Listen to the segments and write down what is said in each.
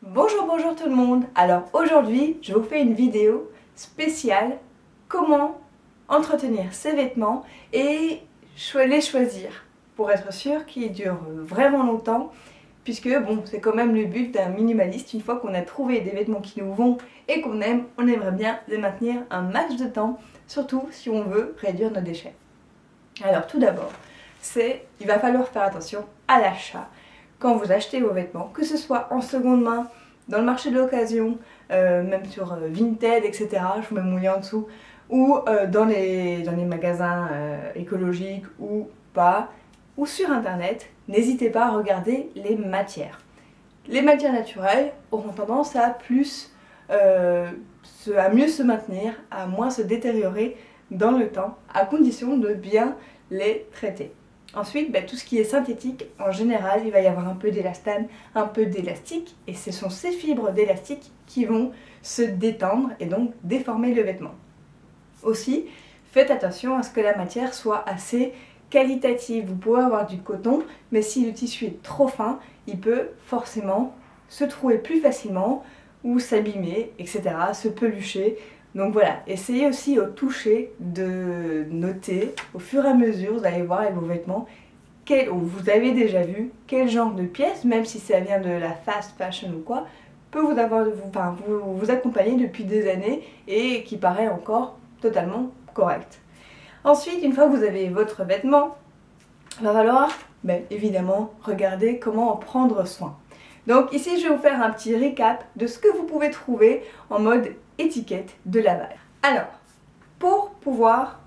Bonjour, bonjour tout le monde. Alors aujourd'hui, je vous fais une vidéo spéciale comment entretenir ses vêtements et les choisir. Pour être sûr qu'ils durent vraiment longtemps puisque bon, c'est quand même le but d'un minimaliste, une fois qu'on a trouvé des vêtements qui nous vont et qu'on aime, on aimerait bien les maintenir un max de temps, surtout si on veut réduire nos déchets. Alors tout d'abord, c'est il va falloir faire attention à l'achat quand vous achetez vos vêtements, que ce soit en seconde main, dans le marché de l'occasion, euh, même sur euh, Vinted, etc. Je vous mets en dessous, ou euh, dans, les, magasins écologiques ou pas, ou sur internet, n'hésitez pas à regarder les matières. Les matières naturelles auront tendance à à mieux se maintenir, à moins se détériorer dans le temps, à condition de bien les traiter. Ensuite, ben, tout ce qui est synthétique, en général, il va y avoir un peu d'élastane, un peu d'élastique, et ce sont ces fibres d'élastique qui vont se détendre et donc déformer le vêtement. Aussi, faites attention à ce que la matière soit assez qualitative. Vous pouvez avoir du coton, mais si le tissu est trop fin, il peut forcément se trouver plus facilement, ou s'abîmer, etc., se pelucher. Donc voilà, essayez aussi au toucher de noter au fur et à mesure, vous allez voir avec vos vêtements, quel, vous avez déjà vu quel genre de pièce, même si ça vient de la fast fashion ou quoi, peut vous, avoir, vous, vous, accompagner depuis des années et qui paraît encore totalement correct. Ensuite, une fois que vous avez votre vêtement, il va falloir ben, évidemment regarder comment en prendre soin. Donc ici, je vais vous faire un petit récap de ce que vous pouvez trouver en mode étiquette de lavage. Alors, pour pouvoir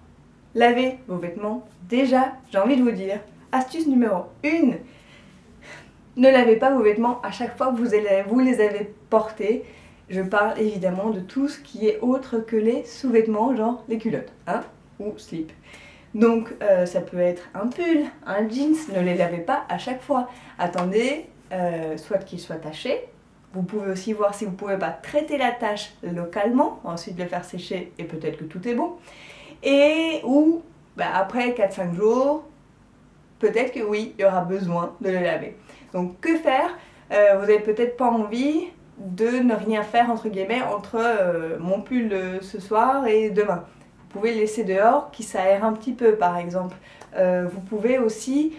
laver vos vêtements, déjà, j'ai envie de vous dire, astuce numéro 1, ne lavez pas vos vêtements à chaque fois que vous, les avez portés. Je parle évidemment de tout ce qui est autre que les sous-vêtements, genre les culottes, hein, ou slip. Donc euh, ça peut être un pull, un jeans, ne les lavez pas à chaque fois. Attendez euh, soit qu'il soit taché. Vous pouvez aussi voir si vous ne pouvez pas traiter la tâche localement, ensuite le faire sécher et peut-être que tout est bon. Et ou bah, après 4-5 jours, peut-être que oui, il y aura besoin de le laver. Donc que faire? Euh, Vous n'avez peut-être pas envie de ne rien faire entre guillemets entre euh, mon pull ce soir et demain. Vous pouvez le laisser dehors, qui s'aère un petit peu par exemple. vous pouvez aussi,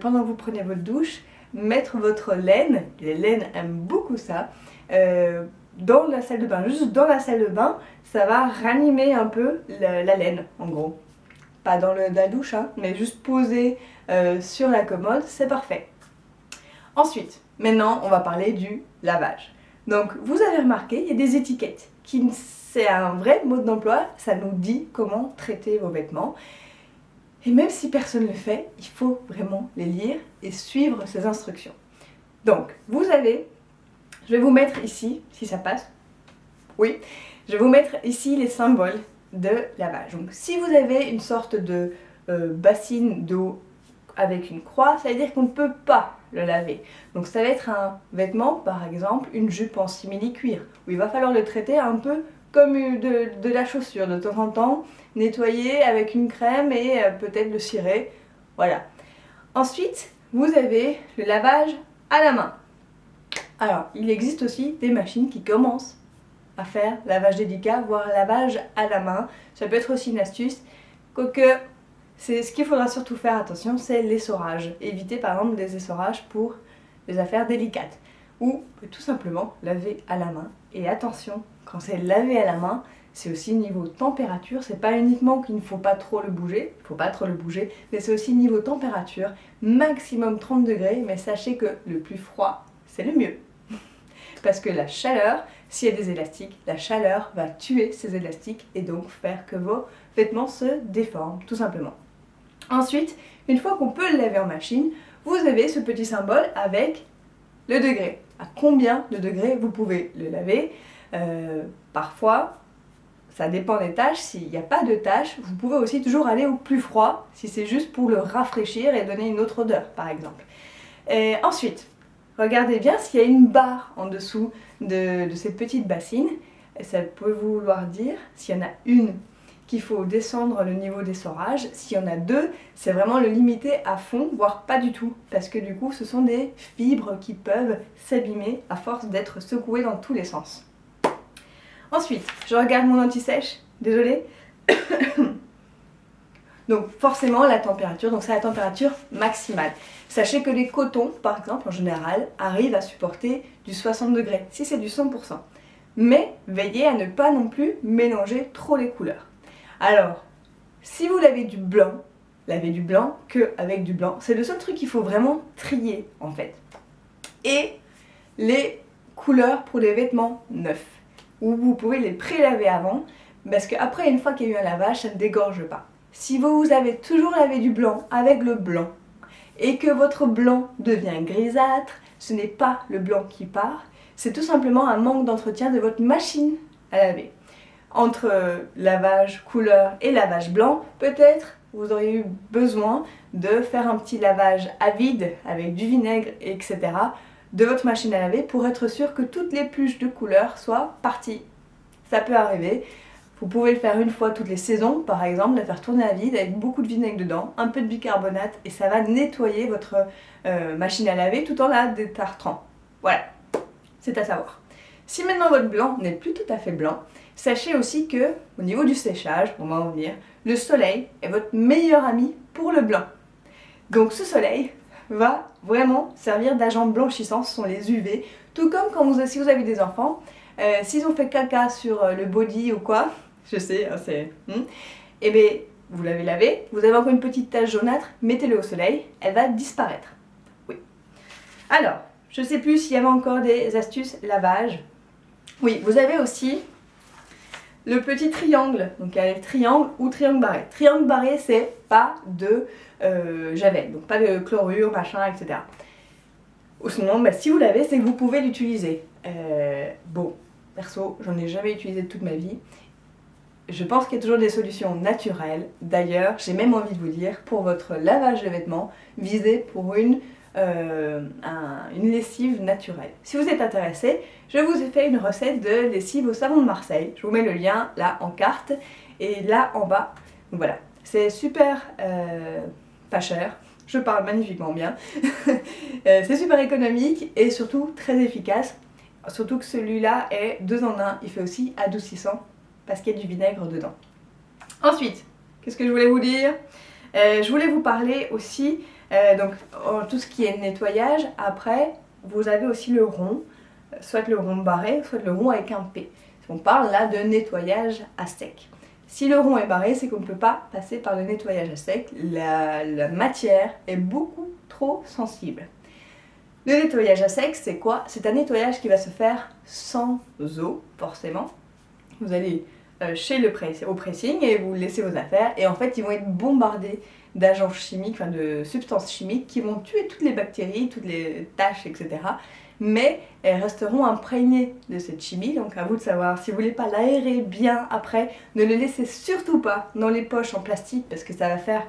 pendant que vous prenez votre douche, mettre votre laine, les laines aiment beaucoup ça, euh, dans la salle de bain. Juste dans la salle de bain, ça va ranimer un peu la, laine, en gros. Pas dans la douche, hein, mais juste poser euh, sur la commode, c'est parfait. Ensuite, maintenant, on va parler du lavage. Donc, vous avez remarqué, il y a des étiquettes. C'est un vrai mode d'emploi, ça nous dit comment traiter vos vêtements. Et même si personne ne le fait, il faut vraiment les lire et suivre ces instructions. Donc, vous avez, je vais vous mettre ici, si ça passe, oui, je vais vous mettre ici les symboles de lavage. Donc, si vous avez une sorte de euh, bassine d'eau avec une croix, ça veut dire qu'on ne peut pas le laver. Donc ça va être un vêtement, par exemple, une jupe en simili-cuir, où il va falloir le traiter un peu comme de, la chaussure de temps en temps, nettoyer avec une crème et euh, peut-être le cirer. Voilà. Ensuite, vous avez le lavage à la main. Alors, il existe aussi des machines qui commencent à faire lavage délicat, voire lavage à la main. Ça peut être aussi une astuce. Quoique, ce qu'il faudra surtout faire attention, c'est l'essorage. Éviter par exemple des essorages pour les affaires délicates. Ou tout simplement laver à la main. Et attention, quand c'est lavé à la main, c'est aussi niveau température, c'est pas uniquement qu'il ne faut pas trop le bouger, il faut pas trop le bouger, mais c'est aussi niveau température, maximum 30 degrés, mais sachez que le plus froid, c'est le mieux. Parce que la chaleur, s'il y a des élastiques, la chaleur va tuer ces élastiques et donc faire que vos vêtements se déforment, tout simplement. Ensuite, une fois qu'on peut le laver en machine, vous avez ce petit symbole avec le degré. À combien de degrés vous pouvez le laver? Euh, parfois, ça dépend des tâches, s'il n'y a pas de tâches, vous pouvez aussi toujours aller au plus froid, si c'est juste pour le rafraîchir et donner une autre odeur, par exemple. Ensuite, regardez bien s'il y a une barre en dessous de, de cette petite bassine, et ça peut vouloir dire, s'il y en a une qu'il faut descendre le niveau d'essorage. S'il y en a deux, c'est vraiment le limiter à fond, voire pas du tout, parce que du coup ce sont des fibres qui peuvent s'abîmer à force d'être secouées dans tous les sens. Ensuite, je regarde mon anti-sèche, désolée. donc forcément la température, donc c'est la température maximale. Sachez que les cotons, par exemple, en général, arrivent à supporter du 60 degrés, si c'est du 100%. Mais veillez à ne pas non plus mélanger trop les couleurs. Alors, si vous lavez du blanc, lavez du blanc que avec du blanc. C'est le seul truc qu'il faut vraiment trier en fait. Et les couleurs pour les vêtements neufs. Ou vous pouvez les pré-laver avant, parce qu'après, une fois qu'il y a eu un lavage, ça ne dégorge pas. Si vous avez toujours lavé du blanc avec le blanc, et que votre blanc devient grisâtre, ce n'est pas le blanc qui part, c'est tout simplement un manque d'entretien de votre machine à laver entre lavage couleur et lavage blanc, peut-être vous auriez eu besoin de faire un petit lavage à vide avec du vinaigre, etc. de votre machine à laver pour être sûr que toutes les pluches de couleur soient parties. Ça peut arriver. Vous pouvez le faire une fois toutes les saisons, par exemple, la faire tourner à vide avec beaucoup de vinaigre dedans, un peu de bicarbonate et ça va nettoyer votre euh, machine à laver tout en la détartrant. Voilà, c'est à savoir. Si maintenant votre blanc n'est plus tout à fait blanc, Sachez aussi que, au niveau du séchage, on va en venir, le soleil est votre meilleur ami pour le blanc. Donc ce soleil va vraiment servir d'agent blanchissant, ce sont les UV. Tout comme quand vous, si vous avez des enfants, euh, s'ils ont fait caca sur euh, le body ou quoi, je sais, hein, c'est... Hmm, eh bien, vous l'avez lavé, vous avez encore une petite tache jaunâtre, mettez-le au soleil, elle va disparaître. Oui. Alors, je sais plus s'il y avait encore des astuces lavage. Oui, vous avez aussi le petit triangle, donc il y a le triangle ou triangle barré. Triangle barré, c'est pas de euh, javel, donc pas de chlorure, machin, etc. Ou sinon, bah, si vous l'avez, c'est que vous pouvez l'utiliser. Euh, bon, perso, j'en ai jamais utilisé de toute ma vie. Je pense qu'il y a toujours des solutions naturelles. D'ailleurs, j'ai même envie de vous dire, pour votre lavage de vêtements, visez pour une euh, une lessive naturelle. Si vous êtes intéressé, je vous ai fait une recette de lessive au savon de Marseille. Je vous mets le lien là en carte et là en bas. voilà, c'est super euh, pas cher. Je parle magnifiquement bien. Euh, c'est super économique et surtout très efficace. Surtout que celui-là est deux en un. Il fait aussi adoucissant parce qu'il y a du vinaigre dedans. Ensuite, qu'est-ce que je voulais vous dire? Je voulais vous parler aussi euh, donc tout ce qui est nettoyage, après vous avez aussi le rond, soit le rond barré, soit le rond avec un P. On parle là de nettoyage à sec. Si le rond est barré, c'est qu'on ne peut pas passer par le nettoyage à sec. La, matière est beaucoup trop sensible. Le nettoyage à sec, c'est quoi? C'est un nettoyage qui va se faire sans eau, forcément. Vous allez euh, chez le au pressing et vous laissez vos affaires et en fait ils vont être bombardés d'agents chimiques, enfin de substances chimiques qui vont tuer toutes les bactéries, toutes les taches, etc. Mais elles resteront imprégnées de cette chimie, donc à vous de savoir si vous voulez pas l'aérer bien après, ne le laissez surtout pas dans les poches en plastique parce que ça va faire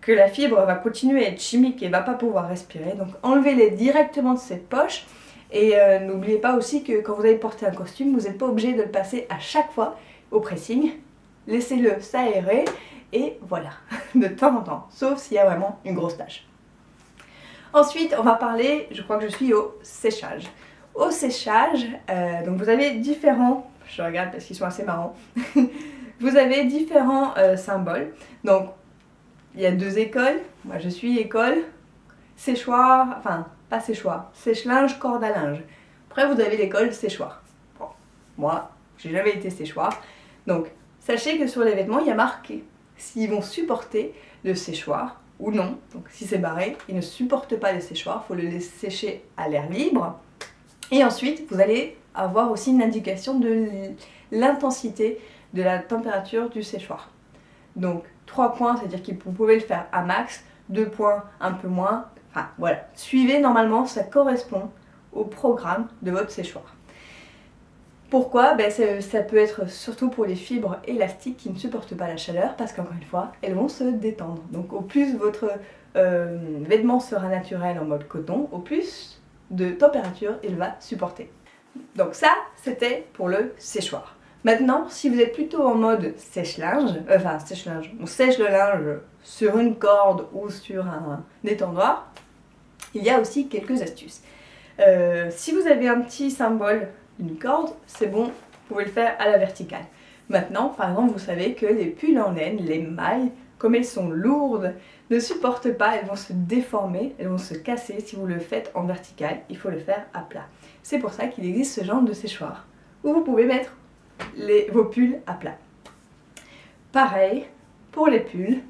que la fibre va continuer à être chimique et va pas pouvoir respirer. Donc enlevez-les directement de cette poche et euh, n'oubliez pas aussi que quand vous allez porter un costume, vous n'êtes pas obligé de le passer à chaque fois au pressing, laissez-le s'aérer et voilà, de temps en temps, sauf s'il y a vraiment une grosse tâche. Ensuite, on va parler, je crois que je suis au séchage. Au séchage, euh, donc vous avez différents, je regarde parce qu'ils sont assez marrants, vous avez différents euh, symboles. Donc, il y a deux écoles, moi je suis école séchoir, enfin pas séchoir, sèche-linge, corde à linge. Après vous avez l'école séchoir. Bon, moi, j'ai jamais été séchoir, donc, sachez que sur les vêtements, il y a marqué s'ils vont supporter le séchoir ou non. Donc, si c'est barré, ils ne supportent pas le séchoir, il faut le laisser sécher à l'air libre. Et ensuite, vous allez avoir aussi une indication de l'intensité de la température du séchoir. Donc, 3 points, c'est-à-dire que vous pouvez le faire à max, 2 points, un peu moins. Enfin, voilà. Suivez, normalement, ça correspond au programme de votre séchoir. Pourquoi? Ben, Ça peut être surtout pour les fibres élastiques qui ne supportent pas la chaleur parce qu'encore une fois, elles vont se détendre. Donc au plus votre euh, vêtement sera naturel en mode coton, au plus de température il va supporter. Donc ça, c'était pour le séchoir. Maintenant, si vous êtes plutôt en mode sèche-linge, euh, enfin sèche-linge, on sèche le linge sur une corde ou sur un étendoir, il y a aussi quelques astuces. Euh, si vous avez un petit symbole d'une corde, c'est bon, vous pouvez le faire à la verticale. Maintenant, par exemple, vous savez que les pulls en laine, les mailles, comme elles sont lourdes, ne supportent pas, elles vont se déformer, elles vont se casser si vous le faites en vertical, il faut le faire à plat. C'est pour ça qu'il existe ce genre de séchoir, où vous pouvez mettre vos pulls à plat. Pareil, pour les pulls,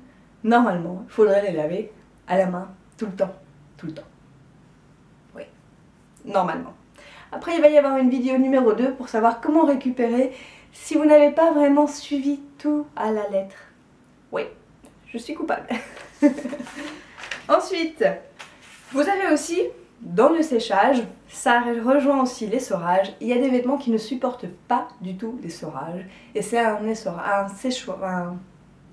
normalement, il faudrait les laver à la main tout le temps, tout le temps. Oui, normalement. Après, il va y avoir une vidéo numéro 2 pour savoir comment récupérer si vous n'avez pas vraiment suivi tout à la lettre. Oui, je suis coupable. Ensuite, vous avez aussi, dans le séchage, ça rejoint aussi l'essorage. Il y a des vêtements qui ne supportent pas du tout l'essorage. Et c'est un, un séchoir, un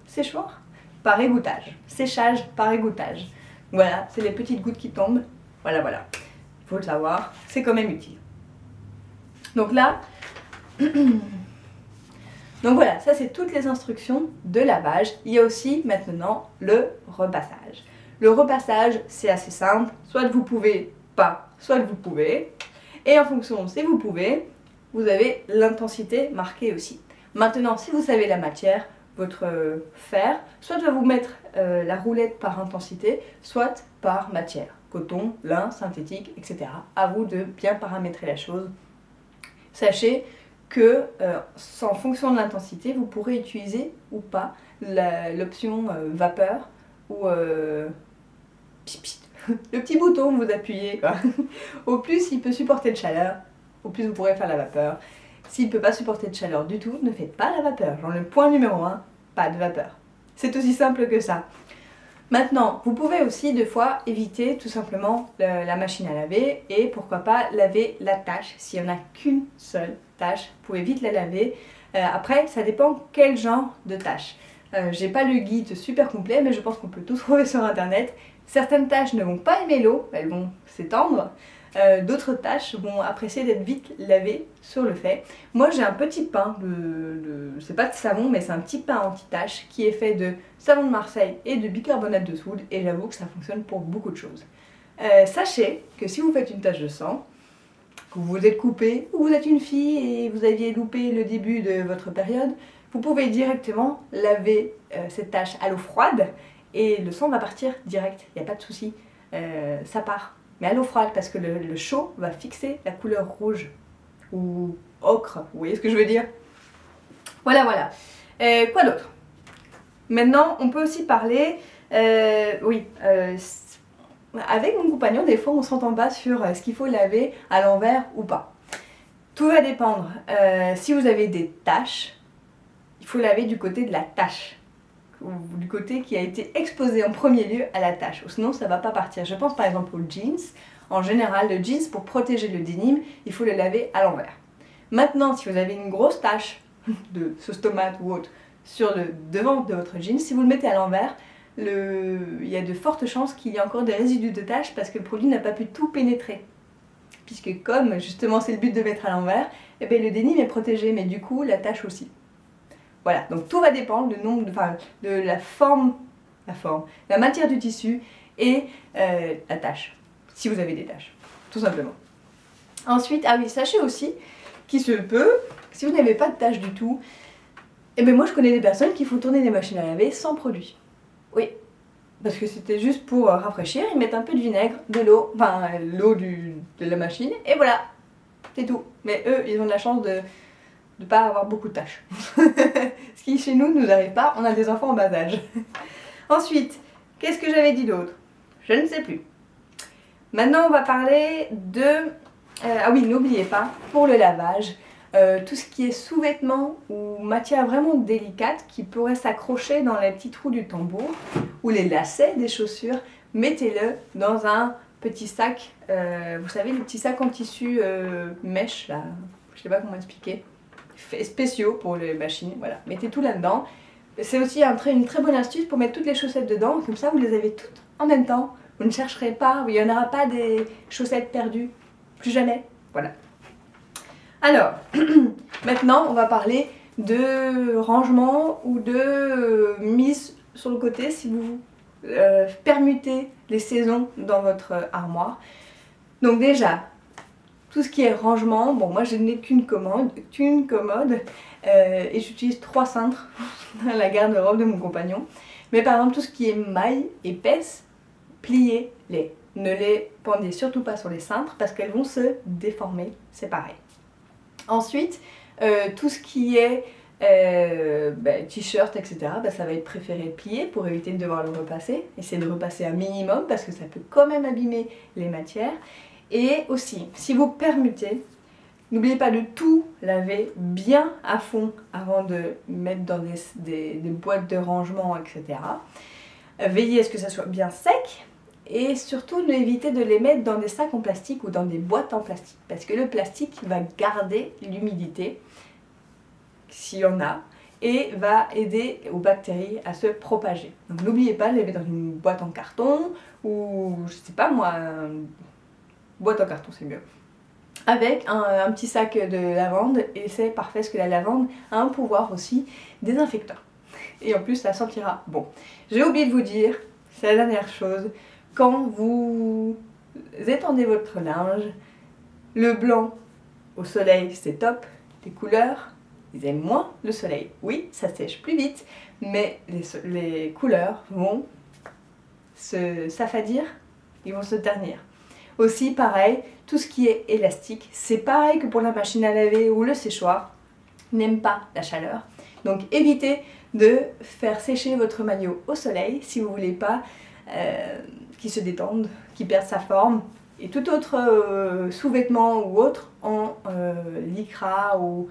séchoir par égouttage. Séchage par égouttage. Voilà, c'est les petites gouttes qui tombent. Voilà, voilà. Il faut le savoir, c'est quand même utile. Donc là, donc voilà, ça c'est toutes les instructions de lavage. Il y a aussi maintenant le repassage. Le repassage, c'est assez simple. Soit vous pouvez pas, soit vous pouvez. Et en fonction si vous pouvez, vous avez l'intensité marquée aussi. Maintenant, si vous savez la matière, votre fer, soit va vous mettre euh, la roulette par intensité, soit par matière. Coton, lin, synthétique, etc. À vous de bien paramétrer la chose. Sachez que, euh, en fonction de l'intensité, vous pourrez utiliser ou pas l'option euh, vapeur ou le petit bouton vous appuyez. au plus il peut supporter de chaleur, au plus vous pourrez faire la vapeur. S'il ne peut pas supporter de chaleur du tout, ne faites pas la vapeur. Genre le point numéro 1, pas de vapeur. C'est aussi simple que ça. Maintenant, vous pouvez aussi deux fois éviter tout simplement la machine à laver et pourquoi pas laver la tâche. S'il n'y en a qu'une seule tâche, vous pouvez vite la laver. Euh, après, ça dépend quel genre de tâche. Euh, J'ai pas le guide super complet, mais je pense qu'on peut tout trouver sur internet. Certaines tâches ne vont pas aimer l'eau, elles vont s'étendre. Euh, d'autres tâches vont apprécier d'être vite lavées sur le fait. Moi j'ai un petit pain, de, c'est pas de savon mais c'est un petit pain anti-tache qui est fait de savon de Marseille et de bicarbonate de soude et j'avoue que ça fonctionne pour beaucoup de choses. Euh, sachez que si vous faites une tache de sang, que vous vous êtes coupé ou vous êtes une fille et vous aviez loupé le début de votre période, vous pouvez directement laver euh, cette tache à l'eau froide et le sang va partir direct, il n'y a pas de souci, ça part mais à l'eau froide parce que le, chaud va fixer la couleur rouge ou ocre, vous voyez ce que je veux dire? Voilà, voilà. Euh, quoi d'autre? Maintenant, on peut aussi parler, euh, oui, euh, avec mon compagnon, des fois on s'entend pas sur ce qu'il faut laver à l'envers ou pas. Tout va dépendre. si vous avez des taches, il faut laver du côté de la tache du côté qui a été exposé en premier lieu à la tâche, ou sinon ça va pas partir. Je pense par exemple aux jeans. En général, le jeans, pour protéger le denim, il faut le laver à l'envers. Maintenant, si vous avez une grosse tache de sauce tomate ou autre sur le devant de votre jeans, si vous le mettez à l'envers, il y a de fortes chances qu'il y ait encore des résidus de taches parce que le produit n'a pas pu tout pénétrer. Puisque comme justement c'est le but de mettre à l'envers, eh le denim est protégé, mais du coup la tache aussi. Voilà, donc tout va dépendre de, la forme, la forme, la matière du tissu et euh, la tâche, si vous avez des tâches, tout simplement. Ensuite, ah oui, sachez aussi qu'il se peut, si vous n'avez pas de tâches du tout, et eh bien moi je connais des personnes qui font tourner des machines à laver sans produit. Oui, parce que c'était juste pour rafraîchir, ils mettent un peu de vinaigre, de l'eau, enfin l'eau de la machine, et voilà, c'est tout. Mais eux, ils ont de la chance de ne pas avoir beaucoup de tâches. Ce qui chez nous ne nous arrive pas, on a des enfants en bas âge. Ensuite, qu'est-ce que j'avais dit d'autre? Je ne sais plus. Maintenant on va parler de... Euh, ah oui, n'oubliez pas, pour le lavage, euh, tout ce qui est sous-vêtements ou matière vraiment délicate qui pourrait s'accrocher dans les petits trous du tambour ou les lacets des chaussures, mettez-le dans un petit sac, euh, vous savez, les petits sacs en tissu mèche là, je sais pas comment expliquer spéciaux pour les machines, voilà. Mettez tout là-dedans. C'est aussi un une très bonne astuce pour mettre toutes les chaussettes dedans, comme ça vous les avez toutes en même temps. Vous ne chercherez pas, il n'y en aura pas des chaussettes perdues, plus jamais, voilà. Alors, Maintenant, on va parler de rangement ou de mise sur le côté si vous euh, permutez les saisons dans votre armoire. Donc déjà, tout ce qui est rangement, bon moi je n'ai qu'une commode, qu'une commode euh, et j'utilise trois cintres dans la garde-robe de mon compagnon. Mais par exemple tout ce qui est maille épaisse, pliez-les. Ne les pendez surtout pas sur les cintres parce qu'elles vont se déformer, c'est pareil. Ensuite, euh, tout ce qui est euh, bah, t-shirt, etc., bah, ça va être préféré plier pour éviter de devoir le repasser. Essayez de repasser un minimum parce que ça peut quand même abîmer les matières. Et aussi, si vous permettez, n'oubliez pas de tout laver bien à fond avant de mettre dans des, boîtes de rangement, etc. Veillez à ce que ça soit bien sec et surtout évitez de les mettre dans des sacs en plastique ou dans des boîtes en plastique parce que le plastique va garder l'humidité s'il y en a, et va aider aux bactéries à se propager. Donc n'oubliez pas de les mettre dans une boîte en carton, ou je sais pas moi, boîte en carton c'est mieux. Avec un, petit sac de lavande, et c'est parfait parce que la lavande a un pouvoir aussi désinfecteur. Et en plus ça sentira bon. J'ai oublié de vous dire, c'est la dernière chose, quand vous étendez votre linge, le blanc au soleil c'est top, les couleurs ils aiment moins le soleil. Oui, ça sèche plus vite, mais les, couleurs vont se s'affadir, ils vont se ternir. Aussi, pareil, tout ce qui est élastique, c'est pareil que pour la machine à laver ou le séchoir, n'aime pas la chaleur. Donc évitez de faire sécher votre maillot au soleil si vous voulez pas euh, qu'il se détende, qu'il perde sa forme. Et tout autre euh, sous-vêtement ou autre en euh, lycra ou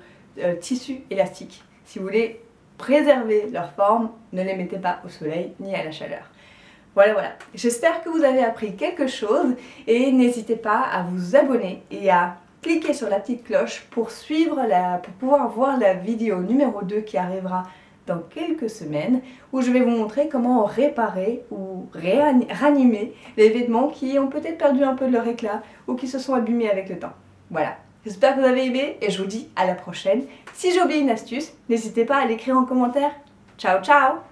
tissu élastique. Si vous voulez préserver leur forme, ne les mettez pas au soleil ni à la chaleur. Voilà, voilà. J'espère que vous avez appris quelque chose et n'hésitez pas à vous abonner et à cliquer sur la petite cloche pour suivre pour pouvoir voir la vidéo numéro 2 qui arrivera dans quelques semaines où je vais vous montrer comment réparer ou ranimer les vêtements qui ont peut-être perdu un peu de leur éclat ou qui se sont abîmés avec le temps. Voilà, J'espère que vous avez aimé et je vous dis à la prochaine. Si j'ai oublié une astuce, n'hésitez pas à l'écrire en commentaire. Ciao ciao